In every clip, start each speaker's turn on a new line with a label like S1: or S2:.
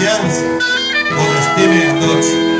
S1: Gracias por vestirme en noche.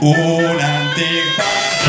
S1: un antifasis